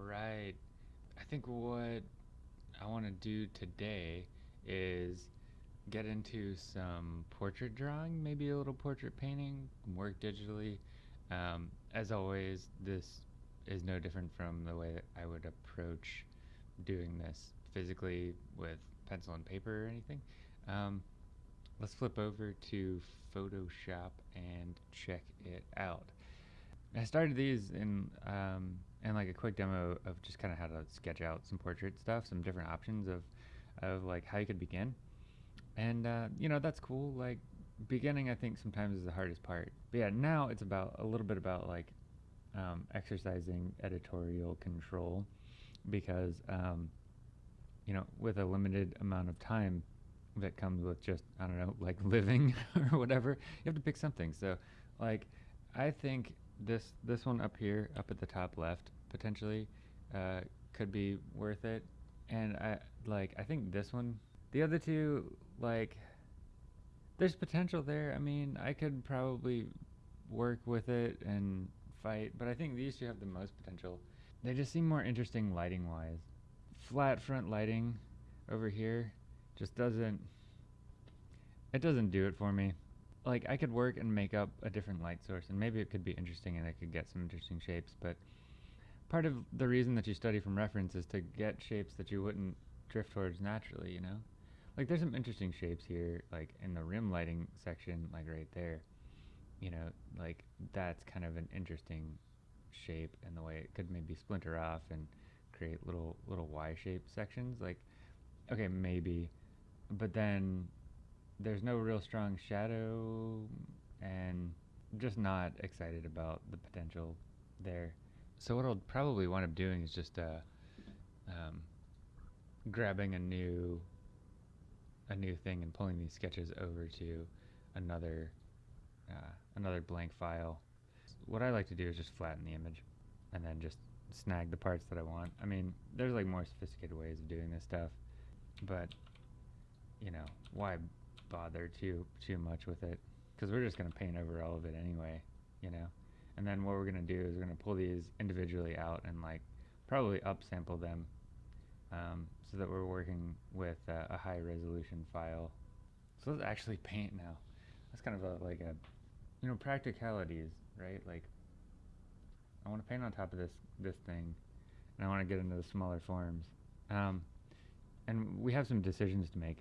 right. I think what I want to do today is get into some portrait drawing, maybe a little portrait painting, work digitally. Um, as always, this is no different from the way that I would approach doing this physically with pencil and paper or anything. Um, let's flip over to Photoshop and check it out. I started these in um, in like a quick demo of just kind of how to sketch out some portrait stuff, some different options of of like how you could begin, and uh, you know that's cool. Like beginning, I think sometimes is the hardest part. But yeah, now it's about a little bit about like um, exercising editorial control because um, you know with a limited amount of time that comes with just I don't know like living or whatever you have to pick something so like I think this this one up here up at the top left potentially uh, could be worth it. And I like I think this one the other two like there's potential there. I mean I could probably work with it and fight but I think these two have the most potential. They just seem more interesting lighting wise flat front lighting over here just doesn't it doesn't do it for me. Like I could work and make up a different light source and maybe it could be interesting and I could get some interesting shapes but part of the reason that you study from reference is to get shapes that you wouldn't drift towards naturally you know? Like there's some interesting shapes here like in the rim lighting section like right there. You know like that's kind of an interesting shape and the way it could maybe splinter off and create little little y-shaped sections like okay maybe. But then there's no real strong shadow and just not excited about the potential there. So what I'll probably wind up doing is just uh, um, grabbing a new a new thing and pulling these sketches over to another uh, another blank file. What I like to do is just flatten the image and then just snag the parts that I want. I mean, there's like more sophisticated ways of doing this stuff, but you know, why bother too too much with it because we're just going to paint over all of it anyway, you know. And then what we're going to do is we're going to pull these individually out and like probably upsample them um, so that we're working with a high resolution file. So let's actually paint now. That's kind of a, like a, you know, practicalities, right? Like I want to paint on top of this this thing, and I want to get into the smaller forms. Um, and we have some decisions to make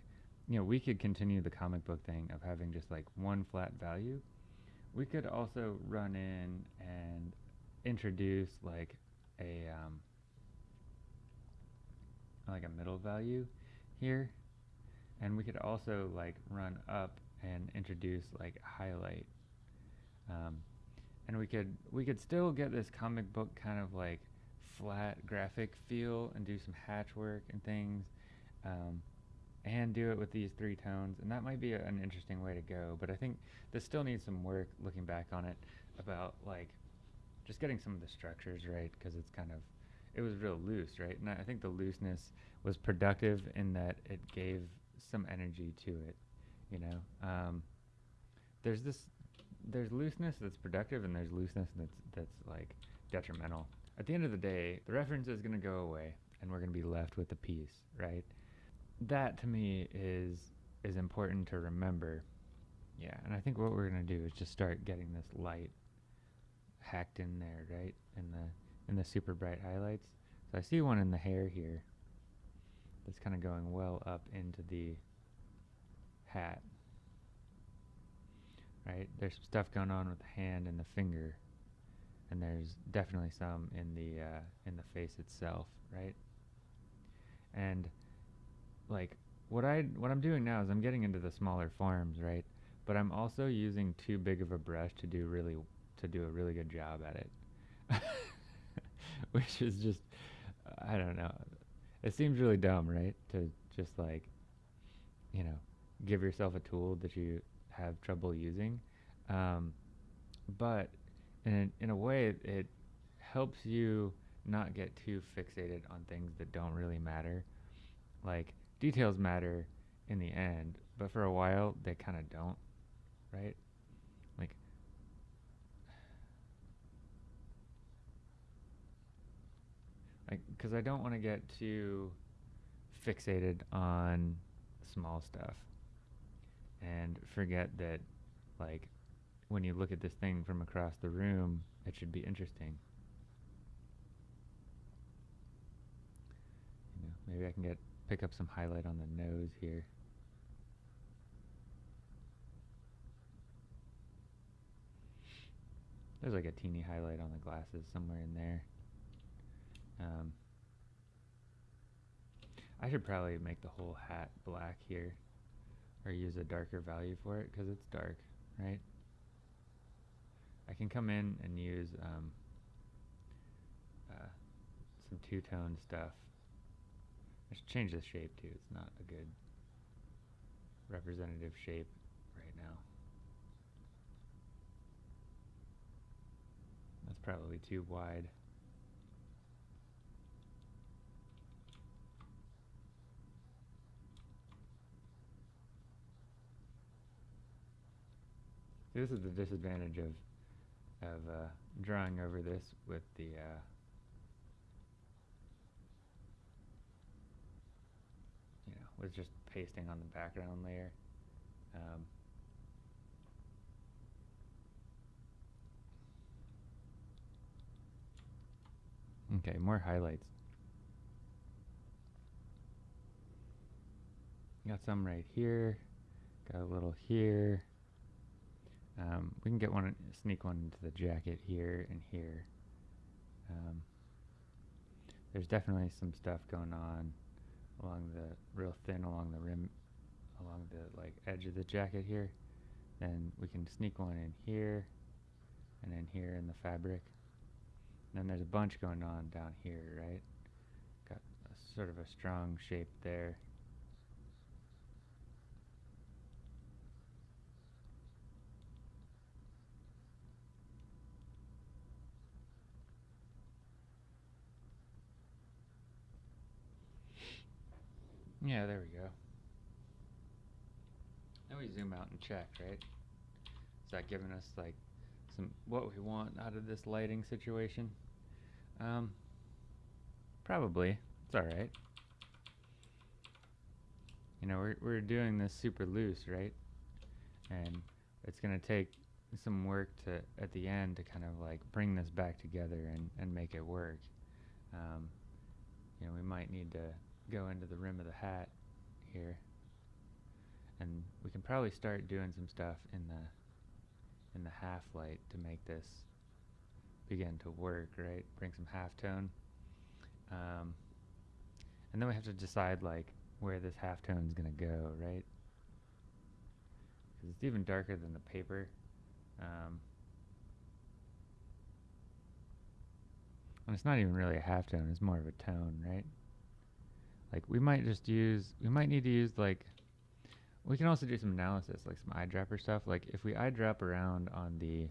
you know, we could continue the comic book thing of having just like one flat value. We could also run in and introduce like a um, like a middle value here, and we could also like run up and introduce like highlight. Um, and we could we could still get this comic book kind of like flat graphic feel and do some hatch work and things. Um, and do it with these three tones and that might be a, an interesting way to go but i think this still needs some work looking back on it about like just getting some of the structures right because it's kind of it was real loose right? And i think the looseness was productive in that it gave some energy to it you know? Um, there's this there's looseness that's productive and there's looseness that's that's like detrimental. At the end of the day the reference is going to go away and we're going to be left with the piece right that to me is is important to remember. Yeah, and I think what we're gonna do is just start getting this light hacked in there, right? In the in the super bright highlights. So I see one in the hair here that's kind of going well up into the hat. Right? There's some stuff going on with the hand and the finger. And there's definitely some in the uh, in the face itself, right? And like what I what I'm doing now is I'm getting into the smaller forms, right? But I'm also using too big of a brush to do really to do a really good job at it. Which is just I don't know. It seems really dumb, right? To just like you know, give yourself a tool that you have trouble using. Um, but in in a way it, it helps you not get too fixated on things that don't really matter. Like details matter in the end, but for a while they kind of don't, right? Like like because I don't want to get too fixated on small stuff and forget that like when you look at this thing from across the room it should be interesting maybe I can get pick up some highlight on the nose here there's like a teeny highlight on the glasses somewhere in there um, I should probably make the whole hat black here or use a darker value for it because it's dark, right? I can come in and use um, uh, some two-tone stuff. I should change the shape too. It's not a good representative shape right now. That's probably too wide. This is the disadvantage of of uh, drawing over this with the uh, with just pasting on the background layer. Um, okay, more highlights. Got some right here. Got a little here. Um, we can get one, sneak one into the jacket here and here. Um, there's definitely some stuff going on along the real thin along the rim, along the like edge of the jacket here. Then we can sneak one in here, and then here in the fabric. And then there's a bunch going on down here, right? Got a, sort of a strong shape there. Yeah, there we go. Now we zoom out and check, right? Is that giving us like some what we want out of this lighting situation? Um, probably. It's all right. You know, we're we're doing this super loose, right? And it's gonna take some work to at the end to kind of like bring this back together and and make it work. Um, you know, we might need to go into the rim of the hat here. And we can probably start doing some stuff in the in the half light to make this begin to work right? Bring some half tone. Um, and then we have to decide like where this half tone is going to go right? Because it's even darker than the paper. Um, and it's not even really a half tone it's more of a tone right like we might just use, we might need to use like, we can also do some analysis, like some eyedropper stuff. Like if we eyedrop around on the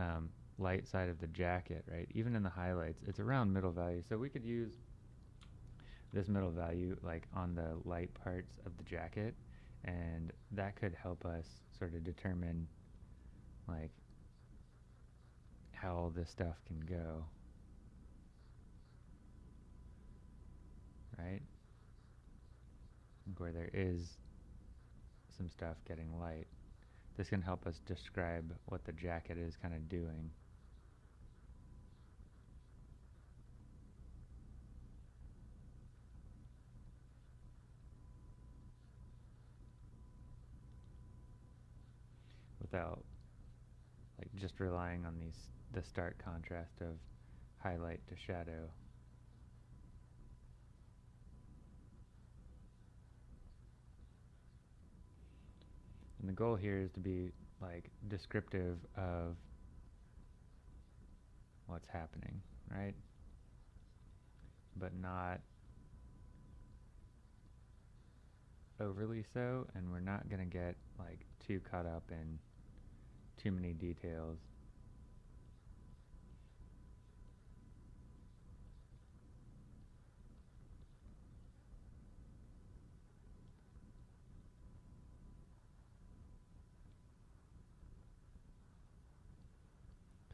um, light side of the jacket, right, even in the highlights, it's around middle value. So we could use this middle value like on the light parts of the jacket and that could help us sort of determine like how all this stuff can go. Right? Where there is some stuff getting light. This can help us describe what the jacket is kind of doing. Without like just relying on these the stark contrast of highlight to shadow. And the goal here is to be like descriptive of what's happening, right? But not overly so, and we're not going to get like too caught up in too many details.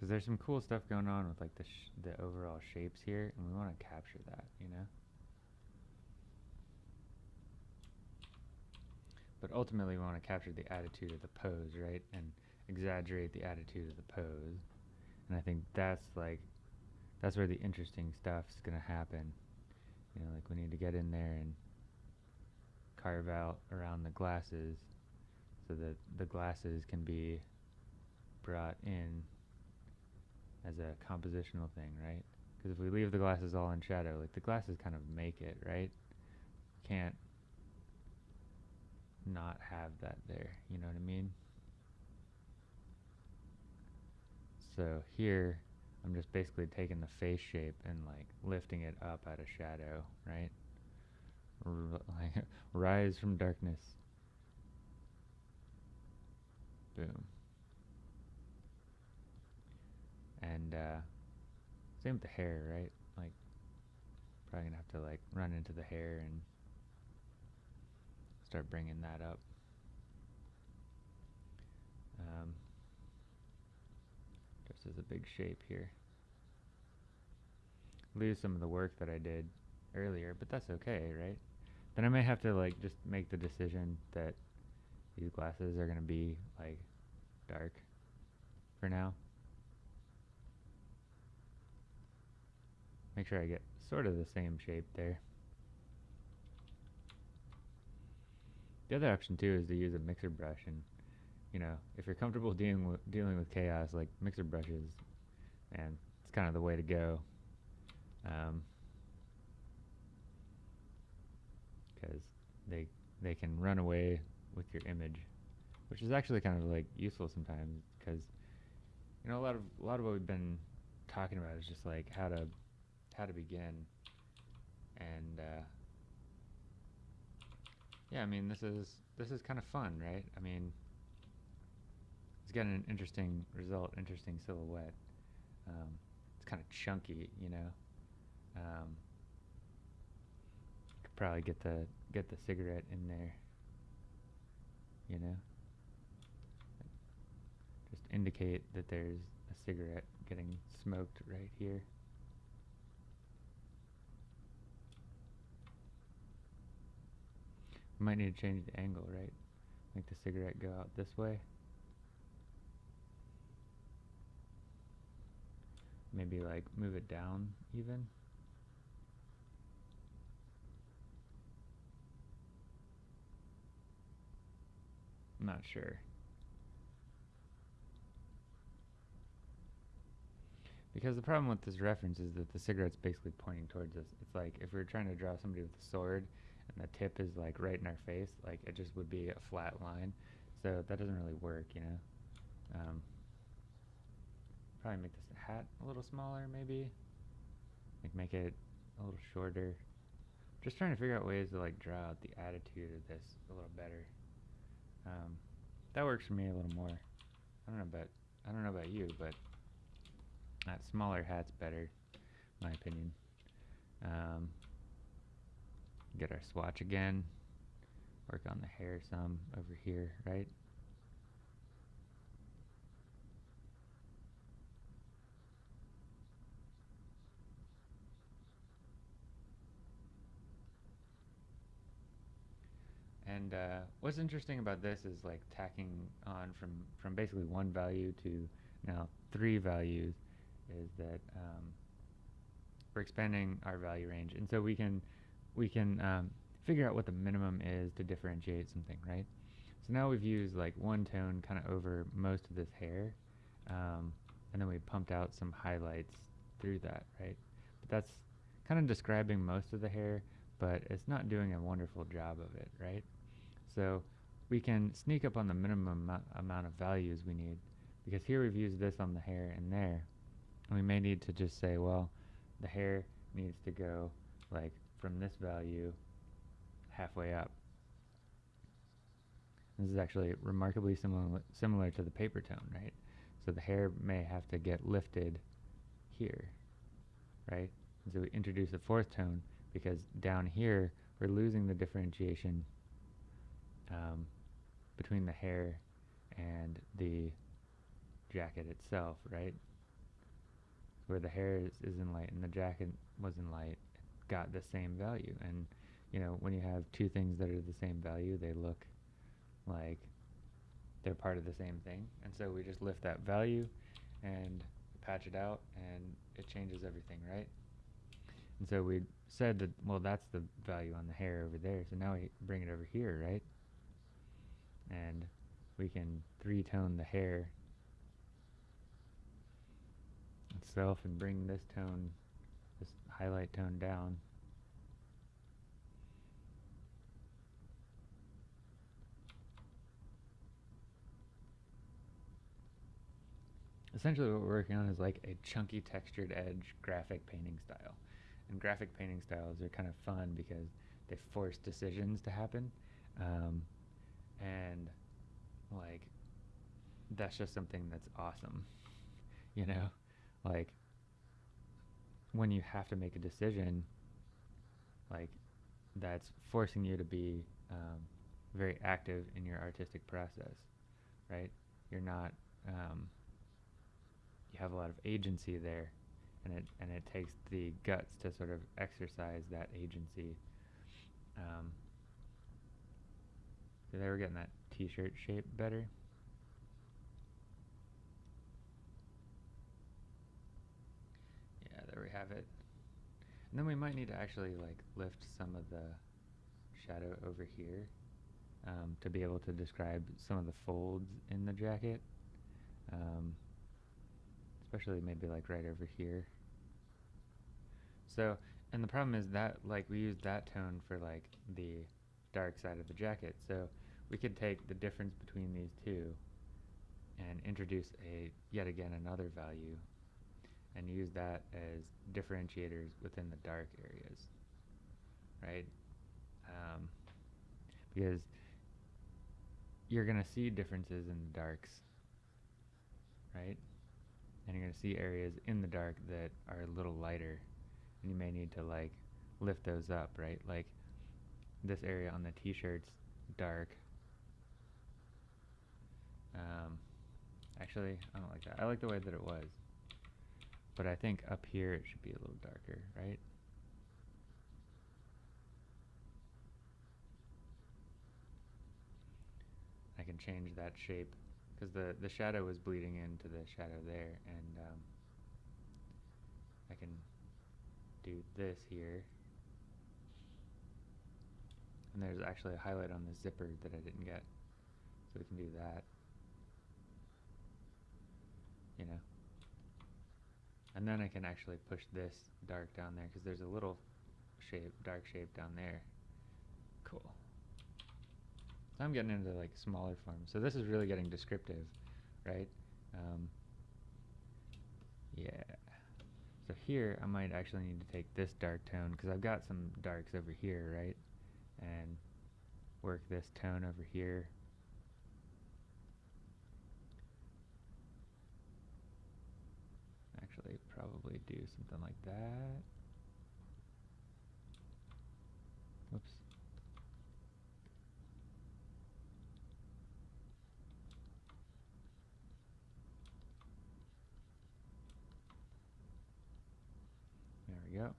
Because there's some cool stuff going on with like the the overall shapes here, and we want to capture that, you know. But ultimately, we want to capture the attitude of the pose, right, and exaggerate the attitude of the pose. And I think that's like that's where the interesting stuff's gonna happen. You know, like we need to get in there and carve out around the glasses so that the glasses can be brought in as a compositional thing, right? Because if we leave the glasses all in shadow, like the glasses kind of make it, right? Can't not have that there, you know what I mean? So here, I'm just basically taking the face shape and like lifting it up out of shadow, right? Like rise from darkness. Boom. And uh, same with the hair, right? Like probably gonna have to like run into the hair and start bringing that up. Um, just as a big shape here. Lose some of the work that I did earlier, but that's okay, right? Then I may have to like just make the decision that these glasses are gonna be like dark for now. Make sure I get sort of the same shape there. The other option too is to use a mixer brush and you know, if you're comfortable dealing with dealing with chaos, like mixer brushes, and it's kind of the way to go. Um, because they they can run away with your image, which is actually kind of like useful sometimes because you know a lot of a lot of what we've been talking about is just like how to how to begin. And uh, yeah I mean this is this is kind of fun right? I mean it's got an interesting result interesting silhouette. Um, it's kind of chunky you know? Um, could probably get the get the cigarette in there you know? Just indicate that there's a cigarette getting smoked right here might need to change the angle right make the cigarette go out this way maybe like move it down even I'm not sure. Because the problem with this reference is that the cigarette's basically pointing towards us. It's like if we were trying to draw somebody with a sword and the tip is like right in our face, like it just would be a flat line. So that doesn't really work, you know. Um, probably make this hat a little smaller, maybe. Like make it a little shorter. Just trying to figure out ways to like draw out the attitude of this a little better. Um, that works for me a little more. I don't know about I don't know about you, but that smaller hat's better, my opinion. Um, get our swatch again. Work on the hair some over here, right? And uh, what's interesting about this is like tacking on from, from basically one value to now three values is that um, we're expanding our value range. And so we can, we can um, figure out what the minimum is to differentiate something, right? So now we've used like one tone kind of over most of this hair. Um, and then we pumped out some highlights through that, right? But that's kind of describing most of the hair, but it's not doing a wonderful job of it, right? So we can sneak up on the minimum amount of values we need because here we've used this on the hair and there. And we may need to just say, well, the hair needs to go like from this value halfway up. This is actually remarkably similar similar to the paper tone, right? So the hair may have to get lifted here, right? And so we introduce a fourth tone because down here we're losing the differentiation um, between the hair and the jacket itself, right? where the hair is, is in light and the jacket was in light got the same value. And you know, when you have two things that are the same value, they look like they're part of the same thing. And so we just lift that value and patch it out and it changes everything, right? And so we said that, well, that's the value on the hair over there. So now we bring it over here, right? And we can three-tone the hair itself and bring this tone, highlight tone down. Essentially what we're working on is like a chunky textured edge graphic painting style. And graphic painting styles are kind of fun because they force decisions to happen. Um, and like that's just something that's awesome. You know? Like when you have to make a decision, like that's forcing you to be um, very active in your artistic process, right? You're not um, you have a lot of agency there, and it and it takes the guts to sort of exercise that agency. Um, so they were getting that T-shirt shape better. Yeah, we have it. And then we might need to actually like lift some of the shadow over here um, to be able to describe some of the folds in the jacket. Um, especially maybe like right over here. So, and the problem is that like we use that tone for like the dark side of the jacket. So we could take the difference between these two and introduce a yet again another value and use that as differentiators within the dark areas, right? Um, because you're going to see differences in the darks, right? and you're going to see areas in the dark that are a little lighter and you may need to like lift those up right like this area on the t-shirts dark um, actually I don't like that I like the way that it was but I think up here it should be a little darker right? I can change that shape because the the shadow is bleeding into the shadow there and um, I can do this here. And there's actually a highlight on the zipper that I didn't get so we can do that. You know and then I can actually push this dark down there because there's a little shape dark shape down there cool I'm getting into like smaller forms. So this is really getting descriptive, right? Um, yeah. So here I might actually need to take this dark tone because I've got some darks over here, right? And work this tone over here. Actually, probably do something like that. Whoops. we go.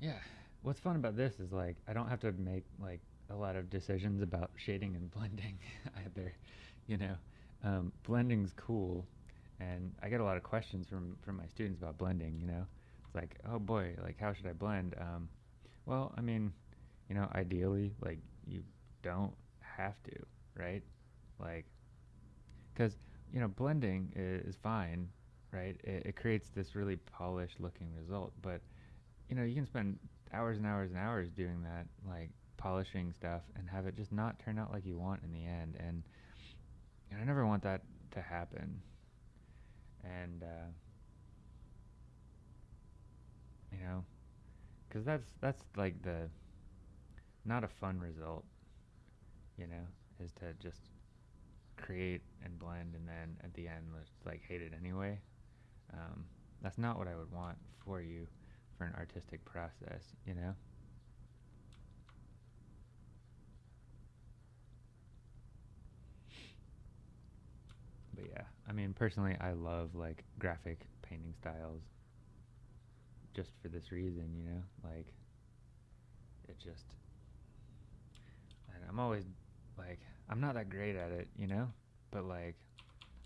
Yeah, what's fun about this is like I don't have to make like a lot of decisions about shading and blending either. You know, um, blending's cool, and I get a lot of questions from from my students about blending. You know, it's like, oh boy, like how should I blend? Um, well, I mean, you know, ideally, like you don't have to, right? Like, because you know, blending is, is fine, right? It, it, creates this really polished looking result, but you know, you can spend hours and hours and hours doing that, like polishing stuff, and have it just not turn out like you want in the end. And, and I never want that to happen. And uh, you know, because that's that's like the not a fun result you know, is to just create and blend and then at the end let's like hate it anyway. Um, that's not what I would want for you for an artistic process, you know? But yeah, I mean, personally, I love like graphic painting styles just for this reason, you know? Like, it just. And I'm always like, I'm not that great at it, you know? But like,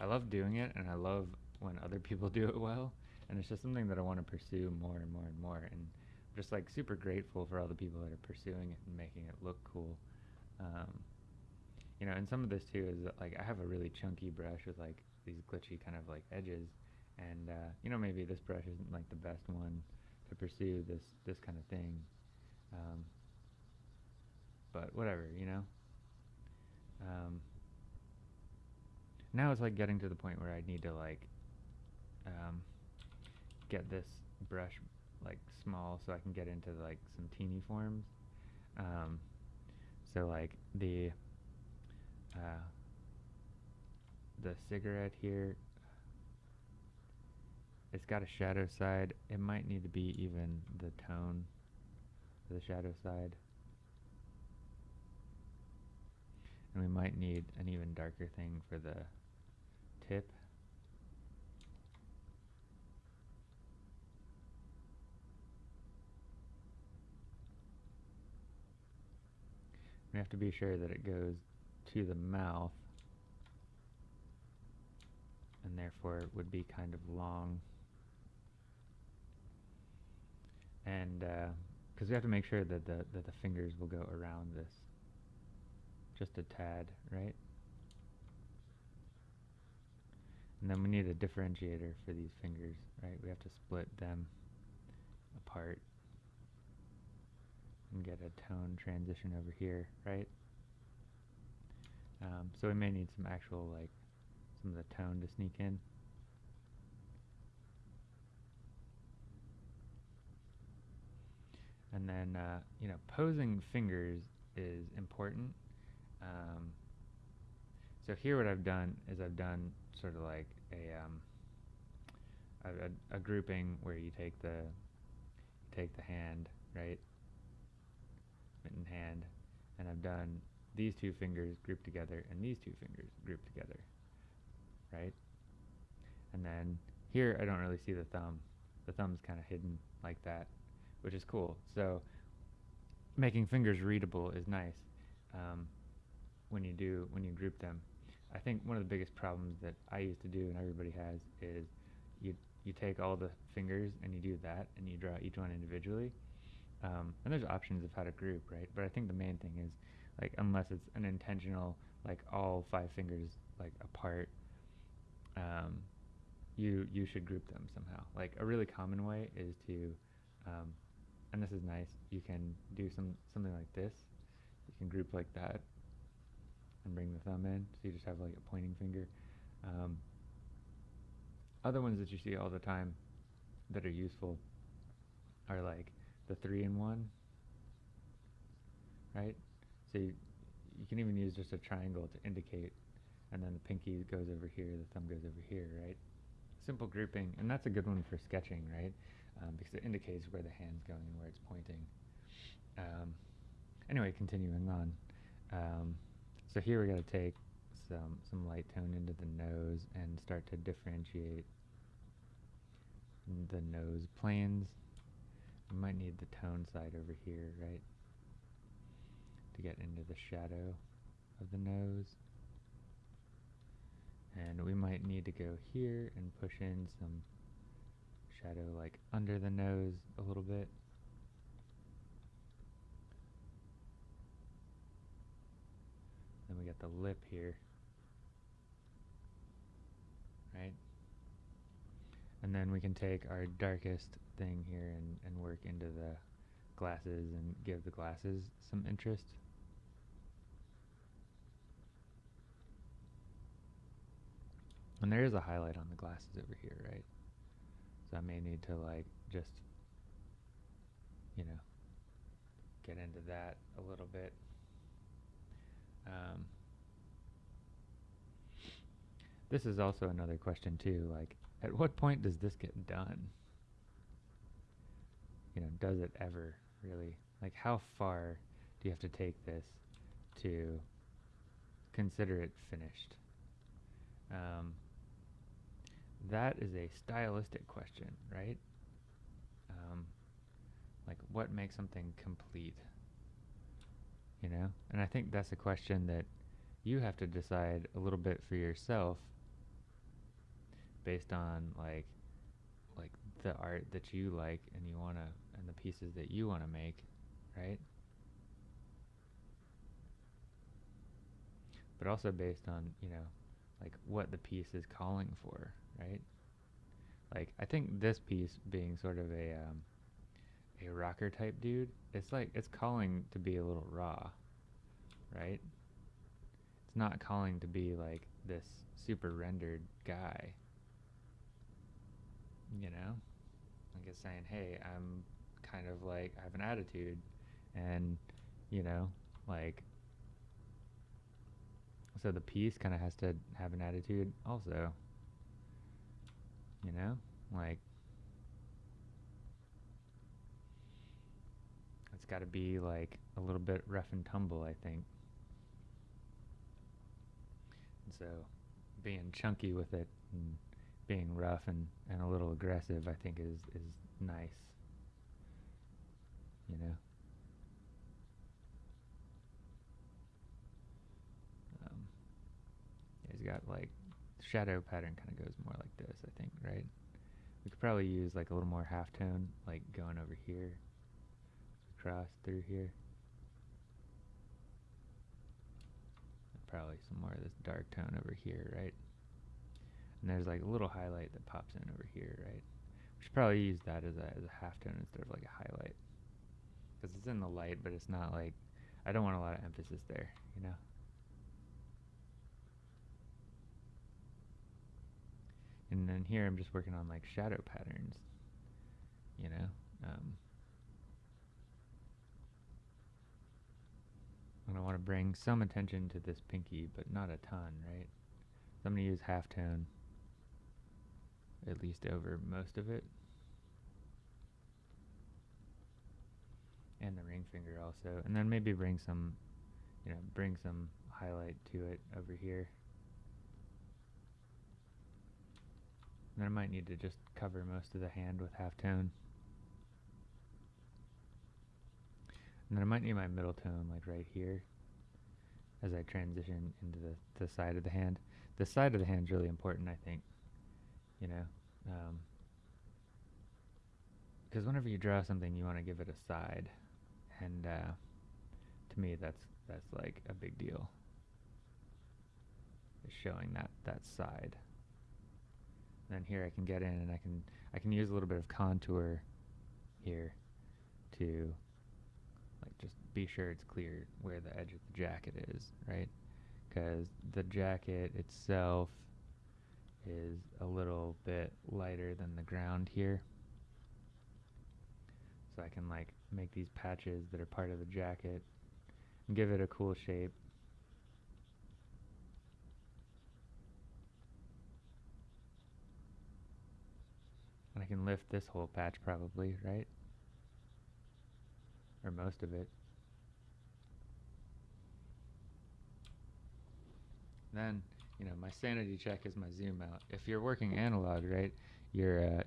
I love doing it and I love when other people do it well and it's just something that I want to pursue more and more and more. And I'm just like super grateful for all the people that are pursuing it and making it look cool. Um, you know, and some of this too is that, like I have a really chunky brush with like these glitchy kind of like edges, and uh, you know maybe this brush isn't like the best one to pursue this this kind of thing, um, but whatever, you know. Um, now it's like getting to the point where I need to like um, get this brush like small so I can get into like some teeny forms. Um, so like the uh, the cigarette here, it's got a shadow side. It might need to be even the tone the shadow side. And we might need an even darker thing for the tip. We have to be sure that it goes to the mouth and therefore it would be kind of long. And because uh, we have to make sure that the, that the fingers will go around this just a tad, right? And then we need a differentiator for these fingers, right? We have to split them apart and get a tone transition over here, right? Um, so we may need some actual, like, some of the tone to sneak in. And then, uh, you know, posing fingers is important. Um, so here what I've done is I've done sort of like a, um, a, a, a grouping where you take the, you take the hand, right? Mitten hand. And I've done these two fingers grouped together and these two fingers grouped together, right? And then here I don't really see the thumb. The thumb's kind of hidden like that, which is cool. So making fingers readable is nice um, when you do when you group them. I think one of the biggest problems that I used to do and everybody has is you you take all the fingers and you do that and you draw each one individually. Um, and there's options of how to group, right? But I think the main thing is like unless it's an intentional like all five fingers like apart um, you you should group them somehow. Like a really common way is to um, and this is nice you can do some something like this. You can group like that and bring the thumb in so you just have like a pointing finger. Um, other ones that you see all the time that are useful are like the three in one right so you, you can even use just a triangle to indicate, and then the pinky goes over here, the thumb goes over here, right? Simple grouping, and that's a good one for sketching, right? Um, because it indicates where the hand's going and where it's pointing. Um, anyway, continuing on. Um, so here we got to take some some light tone into the nose and start to differentiate the nose planes. We might need the tone side over here, right? to get into the shadow of the nose. And we might need to go here and push in some shadow like under the nose a little bit. Then we got the lip here. Right? And then we can take our darkest thing here and, and work into the glasses and give the glasses some interest. And there is a highlight on the glasses over here, right? So I may need to like just, you know, get into that a little bit. Um, this is also another question too, like at what point does this get done? You know, does it ever really? Like how far do you have to take this to consider it finished? Um, that is a stylistic question, right? Um, like, what makes something complete? You know? And I think that's a question that you have to decide a little bit for yourself based on, like, like the art that you like and you want to, and the pieces that you want to make, right? But also based on, you know, like what the piece is calling for, right? Like I think this piece being sort of a um, a rocker type dude, it's like it's calling to be a little raw, right? It's not calling to be like this super rendered guy. You know? Like it's saying, hey, I'm kind of like I have an attitude and you know, like so the piece kind of has to have an attitude also. You know? Like, it's got to be like a little bit rough and tumble, I think. And so being chunky with it and being rough and, and a little aggressive, I think is, is nice. You know? Um, he's got like shadow pattern kind of goes more like this, I think, right? We could probably use like a little more halftone, like going over here, across through here. Probably some more of this dark tone over here, right? And there's like a little highlight that pops in over here, right? We should probably use that as a, as a halftone instead of like a highlight. Because it's in the light, but it's not like, I don't want a lot of emphasis there, you know? And then here I'm just working on like shadow patterns, you know. Um, and I want to bring some attention to this pinky, but not a ton, right? So I'm going to use halftone at least over most of it. And the ring finger also. And then maybe bring some, you know, bring some highlight to it over here. then I might need to just cover most of the hand with halftone. And then I might need my middle tone like right here as I transition into the, the side of the hand. The side of the hand is really important, I think, you know. Because um, whenever you draw something, you want to give it a side. And uh, to me, that's that's like a big deal. Is showing that, that side then here I can get in and I can I can use a little bit of contour here to like just be sure it's clear where the edge of the jacket is, right? Because the jacket itself is a little bit lighter than the ground here. So I can like make these patches that are part of the jacket and give it a cool shape And I can lift this whole patch probably, right? Or most of it. Then, you know, my sanity check is my zoom out. If you're working analog, right, your uh,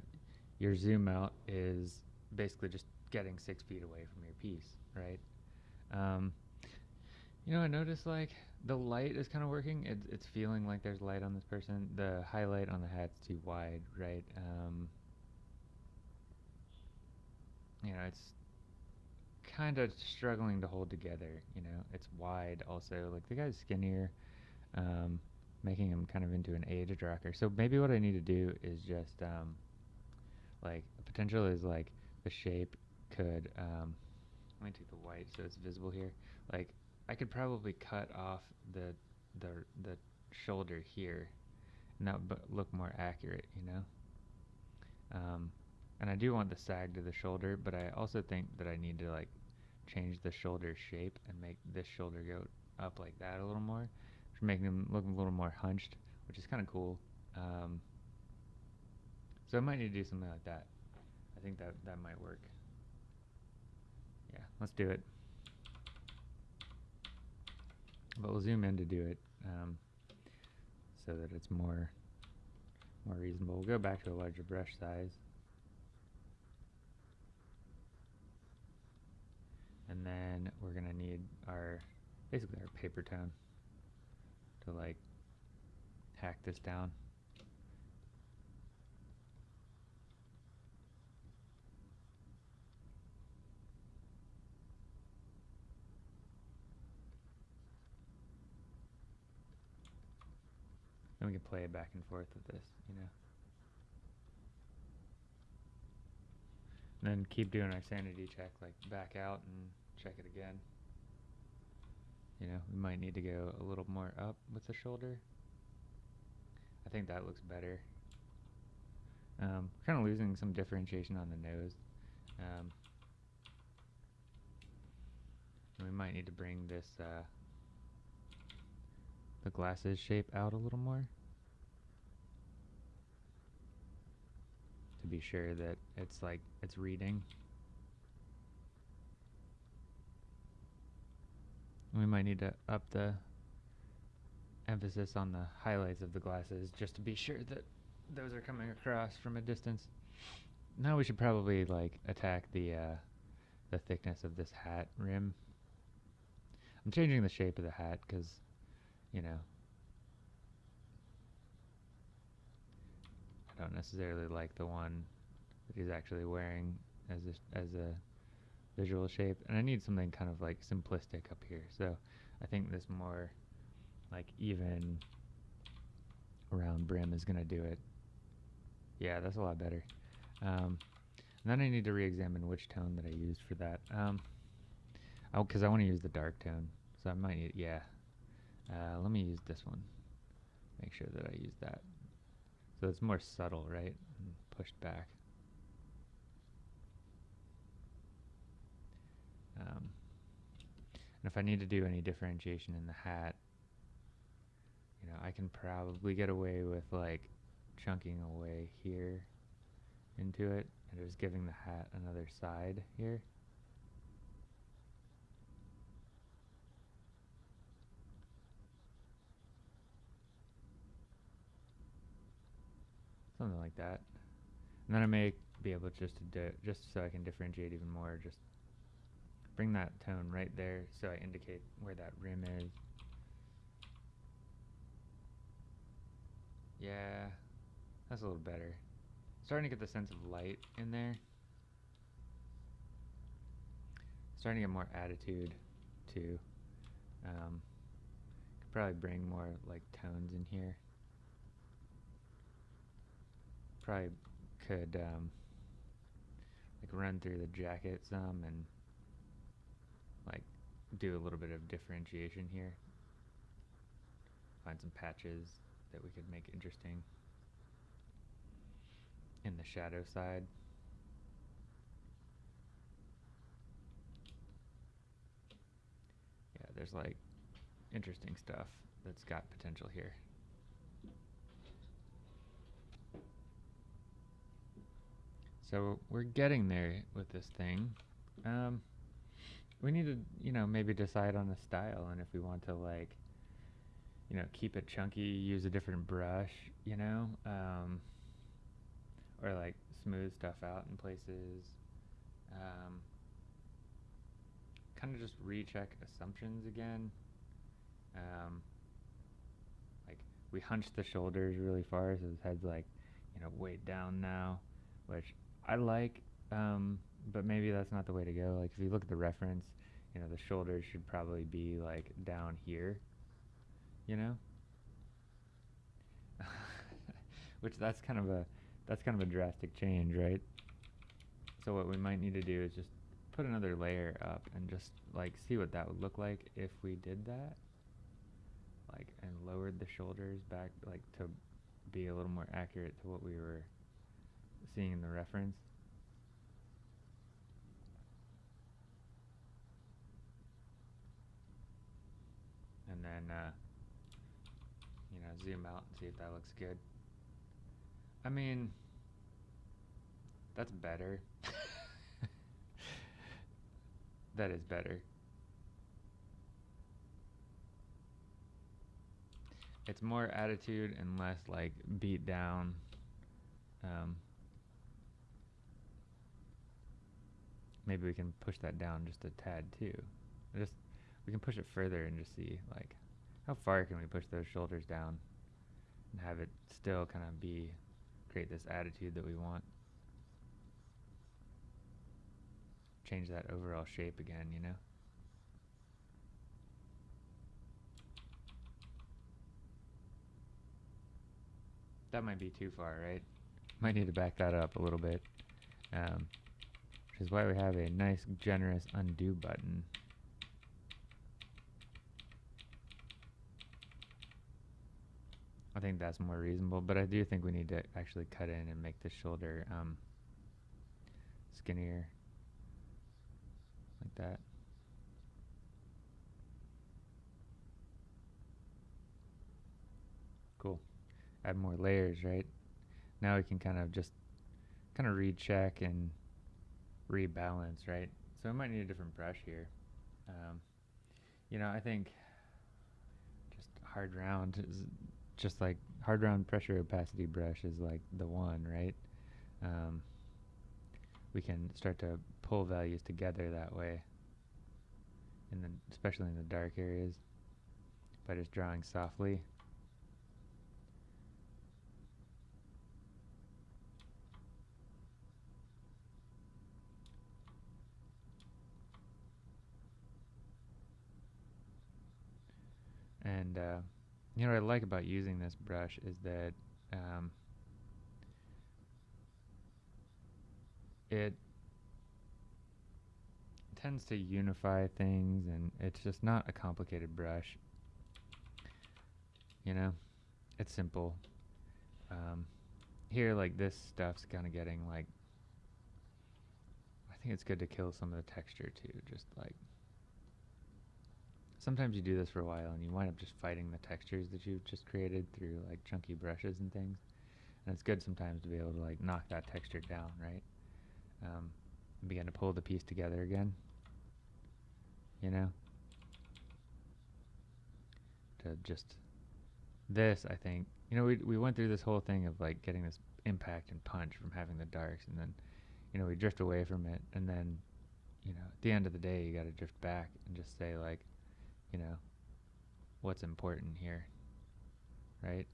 your zoom out is basically just getting six feet away from your piece, right? Um, you know, I noticed like the light is kind of working. It's it's feeling like there's light on this person. The highlight on the hat's too wide, right? Um, you know, it's kind of struggling to hold together. You know, it's wide also. Like the guy's skinnier, um, making him kind of into an aged rocker. So maybe what I need to do is just um, like potential is like the shape could. Um, let me take the white so it's visible here. Like I could probably cut off the the the shoulder here, and that would look more accurate. You know. Um, and I do want the sag to the shoulder, but I also think that I need to like change the shoulder shape and make this shoulder go up like that a little more, which making them look a little more hunched, which is kind of cool. Um, so I might need to do something like that. I think that that might work. Let's do it. But we'll zoom in to do it um, so that it's more more reasonable. We'll go back to a larger brush size. And then we're gonna need our, basically our paper tone to like hack this down. And we can play it back and forth with this, you know. And then keep doing our sanity check, like back out and check it again. You know, we might need to go a little more up with the shoulder. I think that looks better. Um, kind of losing some differentiation on the nose. Um, we might need to bring this uh, the glasses shape out a little more to be sure that it's like it's reading. We might need to up the emphasis on the highlights of the glasses just to be sure that those are coming across from a distance. Now we should probably like attack the uh, the thickness of this hat rim. I'm changing the shape of the hat because, you know, I don't necessarily like the one that he's actually wearing as a, as a visual shape, and I need something kind of like simplistic up here. So I think this more like even round brim is gonna do it. Yeah, that's a lot better. Um, then I need to re-examine which tone that I used for that. Um, oh, because I want to use the dark tone, so I might yeah. Uh, let me use this one. Make sure that I use that. So it's more subtle, right? And pushed back. Um, and if I need to do any differentiation in the hat, you know, I can probably get away with like chunking away here into it and just giving the hat another side here. Something like that. And then I may be able just to do just so I can differentiate even more, just bring that tone right there so I indicate where that rim is. Yeah, that's a little better. Starting to get the sense of light in there. Starting to get more attitude too. Um, could probably bring more like tones in here. Probably could um, like run through the jacket some and like do a little bit of differentiation here. Find some patches that we could make interesting in the shadow side. Yeah, there's like interesting stuff that's got potential here. So we're getting there with this thing. Um, we need to, you know, maybe decide on a style and if we want to like, you know, keep it chunky, use a different brush, you know, um, or like smooth stuff out in places. Um, kind of just recheck assumptions again. Um, like we hunch the shoulders really far, so his head's like, you know, weighed down now, which I like, um, but maybe that's not the way to go. Like if you look at the reference, you know, the shoulders should probably be like down here, you know? Which that's kind of a that's kind of a drastic change, right? So what we might need to do is just put another layer up and just like see what that would look like if we did that. Like and lowered the shoulders back like to be a little more accurate to what we were seeing in the reference. And then, uh, you know, zoom out and see if that looks good. I mean, that's better. that is better. It's more attitude and less like beat down Um, maybe we can push that down just a tad too. Just we can push it further and just see like how far can we push those shoulders down and have it still kind of be create this attitude that we want. Change that overall shape again, you know? That might be too far, right? Might need to back that up a little bit. Um, which is why we have a nice, generous undo button. I think that's more reasonable, but I do think we need to actually cut in and make the shoulder um, skinnier, like that. Cool. Add more layers, right? Now we can kind of just kind of recheck and rebalance, right? So we might need a different brush here. Um, you know, I think just hard round is just like hard round pressure opacity brush is like the one, right? Um, we can start to pull values together that way, and then especially in the dark areas, by just drawing softly. And uh, you know what I like about using this brush is that um, it tends to unify things and it's just not a complicated brush. You know, it's simple. Um, here, like this stuff's kind of getting like, I think it's good to kill some of the texture too, just like sometimes you do this for a while and you wind up just fighting the textures that you've just created through like chunky brushes and things. And it's good sometimes to be able to like knock that texture down, right? Um, and begin to pull the piece together again. You know? To just this, I think, you know, we we went through this whole thing of like getting this impact and punch from having the darks, and then, you know, we drift away from it, and then, you know, at the end of the day, you got to drift back and just say like, you know, what's important here, right?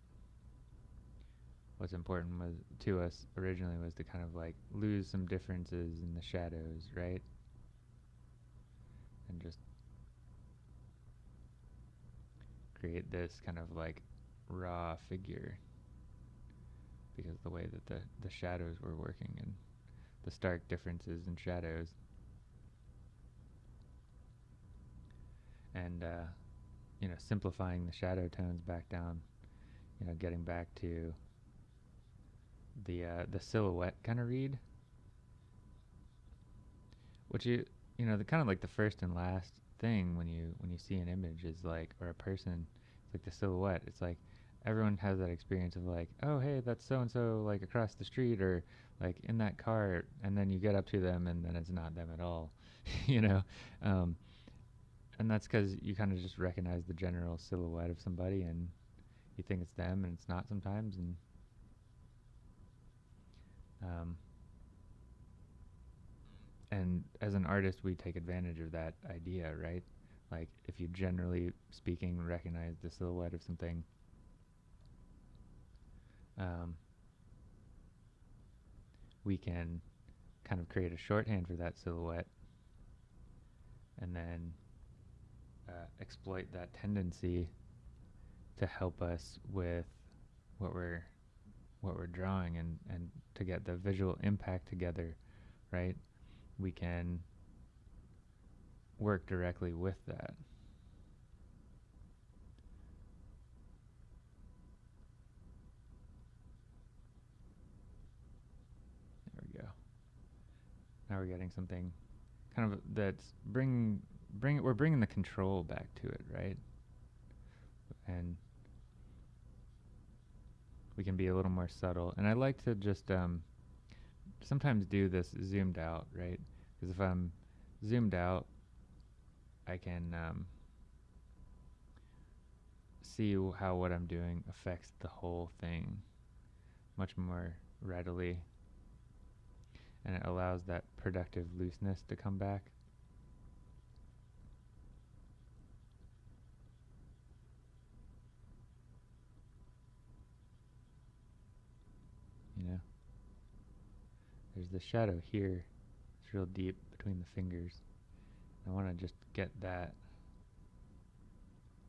What's important was to us originally was to kind of like lose some differences in the shadows, right? And just create this kind of like raw figure because the way that the, the shadows were working and the stark differences in shadows and uh, you know simplifying the shadow tones back down you know getting back to the uh, the silhouette kind of read. Which you you know the kind of like the first and last thing when you when you see an image is like or a person it's like the silhouette. It's like everyone has that experience of like oh hey that's so and so like across the street or like in that car and then you get up to them and then it's not them at all you know? Um, and that's because you kind of just recognize the general silhouette of somebody and you think it's them and it's not sometimes and um, and as an artist we take advantage of that idea right? Like if you generally speaking recognize the silhouette of something um, we can kind of create a shorthand for that silhouette. And then uh, exploit that tendency to help us with what we're what we're drawing and and to get the visual impact together right? We can work directly with that. There we go. Now we're getting something kind of that's bringing bring it, we're bringing the control back to it, right? And we can be a little more subtle. And I like to just um, sometimes do this zoomed out, right? Because if I'm zoomed out, I can um, see how what I'm doing affects the whole thing much more readily. And it allows that productive looseness to come back. You know? There's the shadow here. It's real deep between the fingers. I want to just get that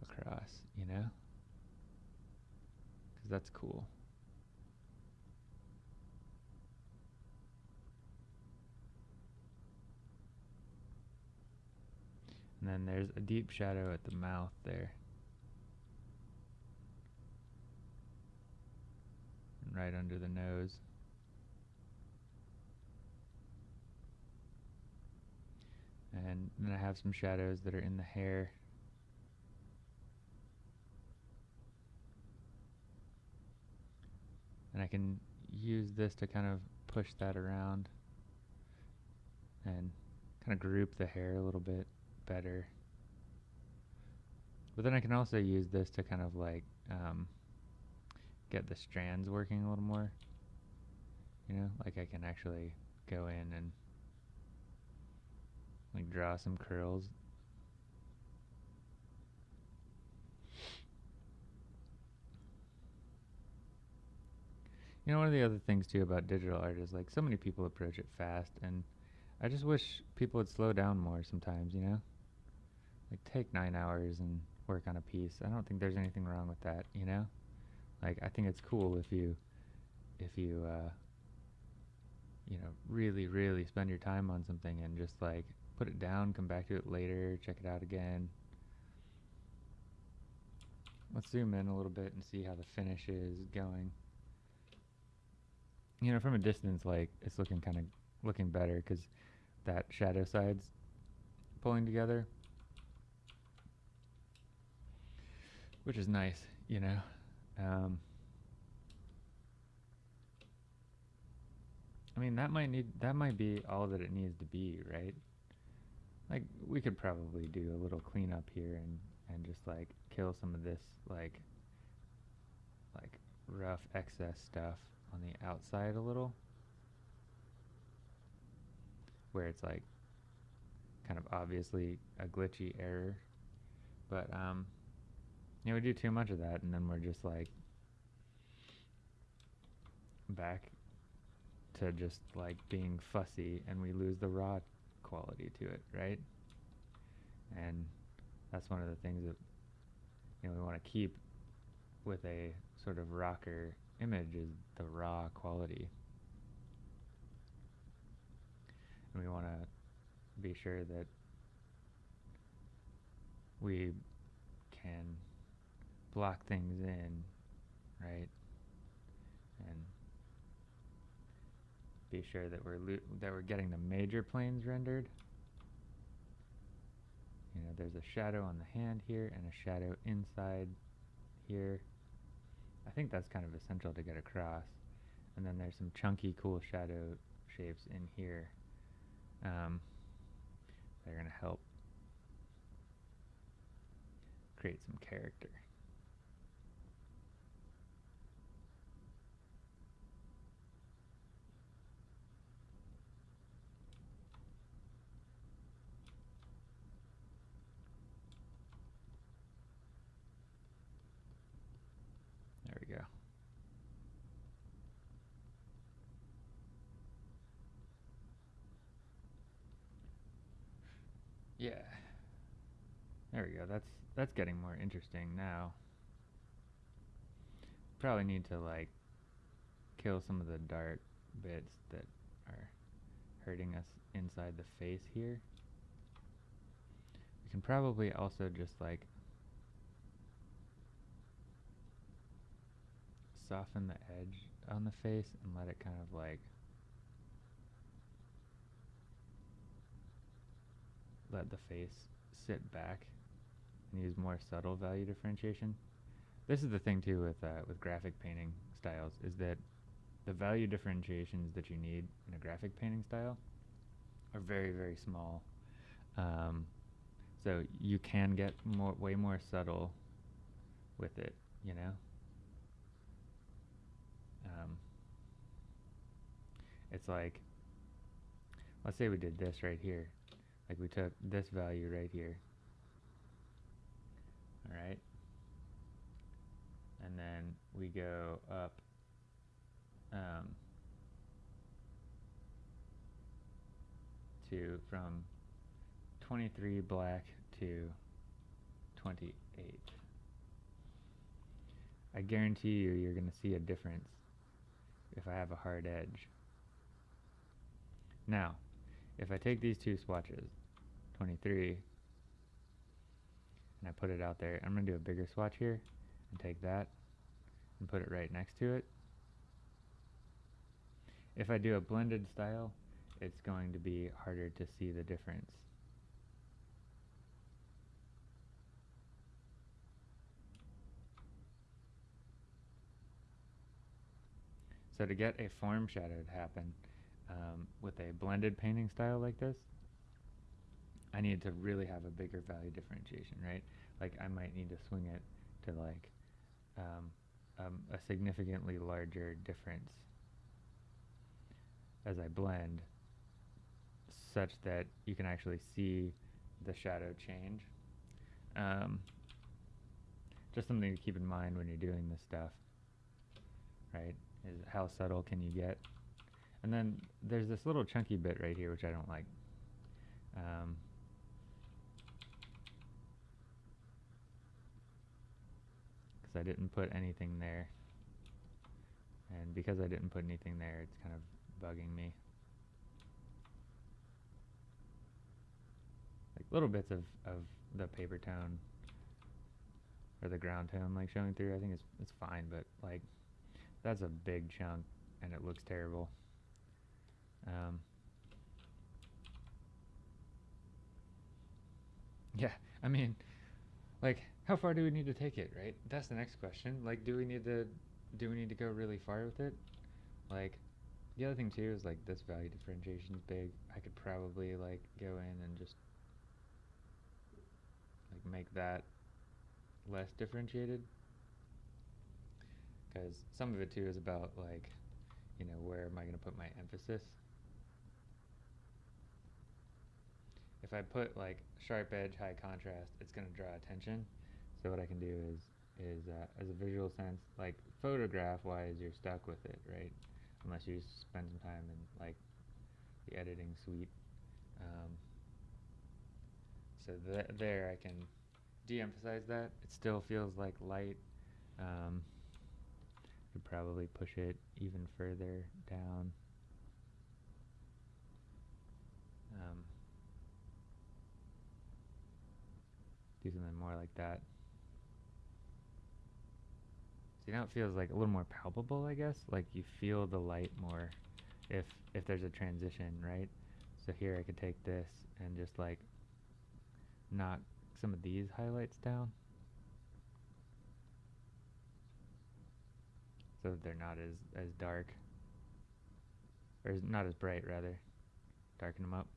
across, you know? Because that's cool. And then there's a deep shadow at the mouth there. Right under the nose. And then I have some shadows that are in the hair. And I can use this to kind of push that around and kind of group the hair a little bit better. But then I can also use this to kind of like um, get the strands working a little more. You know, like I can actually go in and like draw some curls. You know, one of the other things too about digital art is like so many people approach it fast, and I just wish people would slow down more sometimes, you know? Like take nine hours and work on a piece. I don't think there's anything wrong with that, you know? Like I think it's cool if you, if you, uh, you know, really, really spend your time on something and just like put it down, come back to it later, check it out again. Let's zoom in a little bit and see how the finish is going. You know, from a distance, like, it's looking kind of, looking better because that shadow side's pulling together. Which is nice, you know. Um, I mean, that might need, that might be all that it needs to be, right? Like, we could probably do a little cleanup here and, and just like kill some of this like, like rough excess stuff on the outside a little. Where it's like kind of obviously a glitchy error. But, um, yeah, we do too much of that and then we're just like back to just like being fussy and we lose the raw quality to it, right? And that's one of the things that you know we want to keep with a sort of rocker image is the raw quality. And we want to be sure that we can block things in, right? And be sure that we're that we're getting the major planes rendered. You know, there's a shadow on the hand here and a shadow inside here. I think that's kind of essential to get across. And then there's some chunky, cool shadow shapes in here. Um, they're going to help create some character. Yeah. There we go. That's that's getting more interesting now. Probably need to like kill some of the dark bits that are hurting us inside the face here. We can probably also just like soften the edge on the face and let it kind of like let the face sit back and use more subtle value differentiation. This is the thing too with uh, with graphic painting styles is that the value differentiations that you need in a graphic painting style are very very small. Um, so you can get more way more subtle with it, you know. Um, it's like, let's say we did this right here. Like we took this value right here. Alright? And then we go up um, to from 23 black to 28. I guarantee you you're going to see a difference if I have a hard edge. Now, if I take these two swatches, 23, and I put it out there, I'm going to do a bigger swatch here and take that and put it right next to it. If I do a blended style, it's going to be harder to see the difference. So to get a form shadow to happen um, with a blended painting style like this, I need to really have a bigger value differentiation, right? Like I might need to swing it to like um, um, a significantly larger difference as I blend such that you can actually see the shadow change. Um, just something to keep in mind when you're doing this stuff, right? is how subtle can you get. And then there's this little chunky bit right here which I don't like. Um, because I didn't put anything there. And because I didn't put anything there, it's kind of bugging me. Like little bits of, of the paper tone or the ground tone like showing through, I think it's, it's fine, but like that's a big chunk and it looks terrible. Um, yeah, I mean, like, how far do we need to take it, right? That's the next question. Like, do we need to, do we need to go really far with it? Like, the other thing too is like this value differentiation is big. I could probably like go in and just like make that less differentiated because some of it too is about like you know where am I going to put my emphasis if I put like sharp edge high contrast it's going to draw attention so what I can do is is uh, as a visual sense like photograph wise you're stuck with it right unless you spend some time in like the editing suite um, so th there I can de-emphasize that it still feels like light um, could probably push it even further down. Um, do something more like that. See now it feels like a little more palpable, I guess. Like you feel the light more if if there's a transition, right? So here I could take this and just like knock some of these highlights down. so that they're not as as dark or not as bright rather darken them up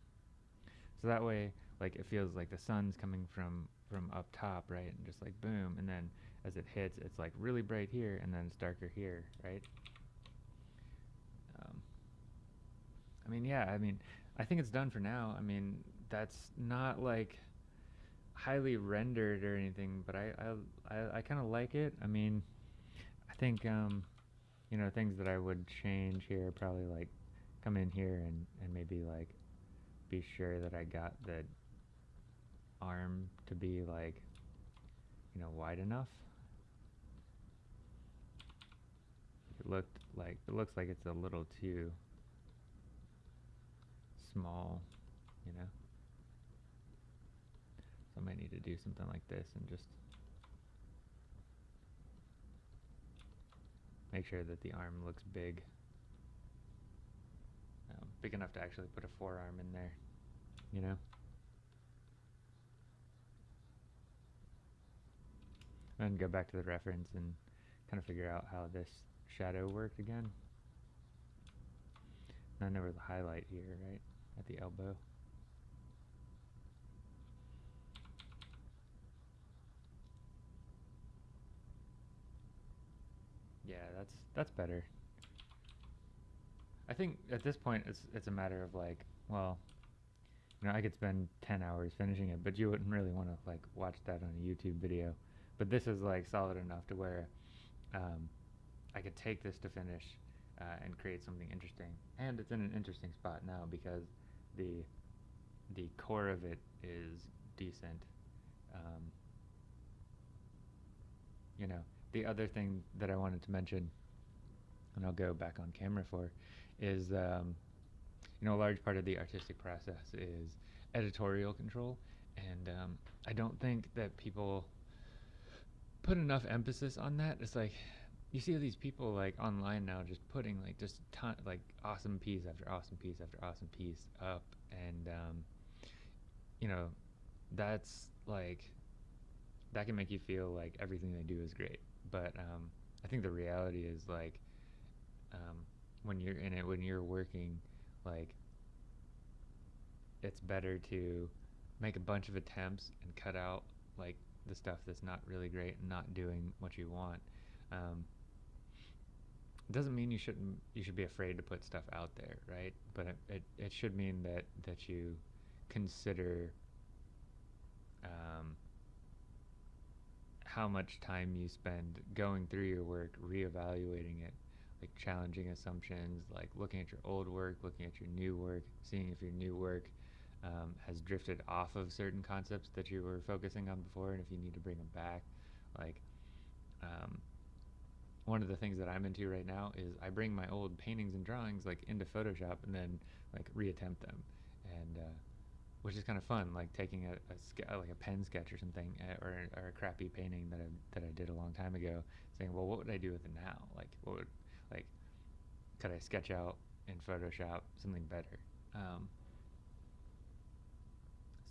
so that way like it feels like the sun's coming from from up top right and just like boom and then as it hits it's like really bright here and then it's darker here right? Um, I mean yeah I mean I think it's done for now. I mean that's not like highly rendered or anything but I I, I, I kind of like it. I mean I think um, you know, things that I would change here, probably like come in here and, and maybe like be sure that I got the arm to be like, you know, wide enough. It looked like, it looks like it's a little too small, you know. So I might need to do something like this and just make sure that the arm looks big. Um, big enough to actually put a forearm in there, you know? And go back to the reference and kind of figure out how this shadow worked again. Then there was highlight here, right, at the elbow. Yeah, that's that's better. I think at this point it's it's a matter of like, well, you know, I could spend ten hours finishing it, but you wouldn't really want to like watch that on a YouTube video. But this is like solid enough to where um, I could take this to finish uh, and create something interesting. And it's in an interesting spot now because the the core of it is decent. Um, you know, the other thing that I wanted to mention, and I'll go back on camera for, is um, you know a large part of the artistic process is editorial control, and um, I don't think that people put enough emphasis on that. It's like you see these people like online now just putting like just ton like awesome piece after awesome piece after awesome piece up, and um, you know that's like that can make you feel like everything they do is great. But um, I think the reality is like um, when you're in it, when you're working, like it's better to make a bunch of attempts and cut out like the stuff that's not really great and not doing what you want. Um, it doesn't mean you shouldn't you should be afraid to put stuff out there, right? But it it, it should mean that that you consider um, how much time you spend going through your work, reevaluating it, like challenging assumptions, like looking at your old work, looking at your new work, seeing if your new work um, has drifted off of certain concepts that you were focusing on before, and if you need to bring them back. Like, um, one of the things that I'm into right now is I bring my old paintings and drawings like into Photoshop and then like reattempt them, and uh, which is kind of fun, like taking a, a like a pen sketch or something, uh, or, or a crappy painting that I that I did a long time ago, saying, well, what would I do with it now? Like, what would like could I sketch out in Photoshop something better? Um,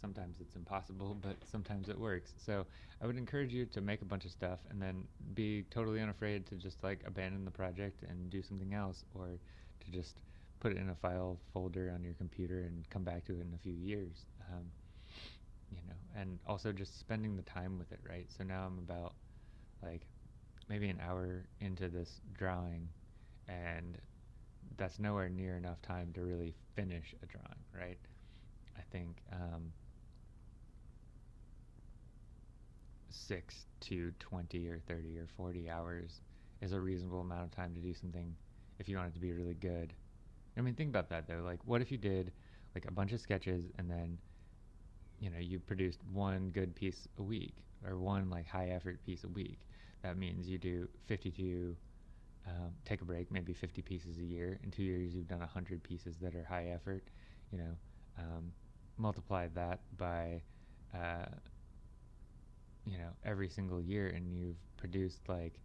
sometimes it's impossible, but sometimes it works. So I would encourage you to make a bunch of stuff and then be totally unafraid to just like abandon the project and do something else, or to just put it in a file folder on your computer and come back to it in a few years. Um, you know, and also just spending the time with it, right? So now I'm about like maybe an hour into this drawing, and that's nowhere near enough time to really finish a drawing, right? I think um, six to 20 or 30 or 40 hours is a reasonable amount of time to do something if you want it to be really good. I mean, think about that though. Like, what if you did like a bunch of sketches and then, you know, you produced one good piece a week or one like high effort piece a week? That means you do 52, um, take a break, maybe 50 pieces a year. In two years, you've done 100 pieces that are high effort. You know, um, multiply that by, uh, you know, every single year, and you've produced like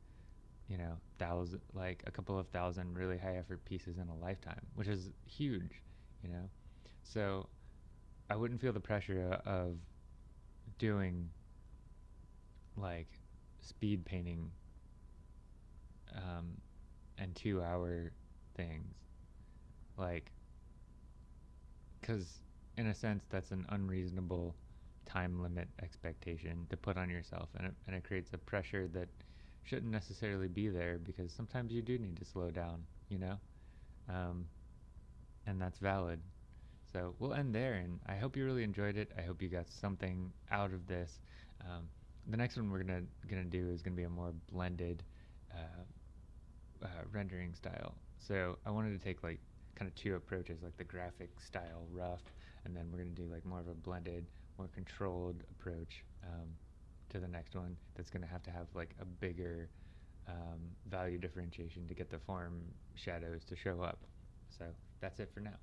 you know, thousand, like a couple of thousand really high effort pieces in a lifetime, which is huge, you know. So I wouldn't feel the pressure of doing like speed painting um, and two hour things, like, because in a sense that's an unreasonable time limit expectation to put on yourself, and it, and it creates a pressure that shouldn't necessarily be there because sometimes you do need to slow down, you know? Um, and that's valid. So we'll end there, and I hope you really enjoyed it. I hope you got something out of this. Um, the next one we're gonna gonna do is gonna be a more blended uh, uh, rendering style. So I wanted to take like kind of two approaches, like the graphic style rough, and then we're gonna do like more of a blended, more controlled approach. Um, to the next one that's going to have to have like a bigger um, value differentiation to get the form shadows to show up. So that's it for now.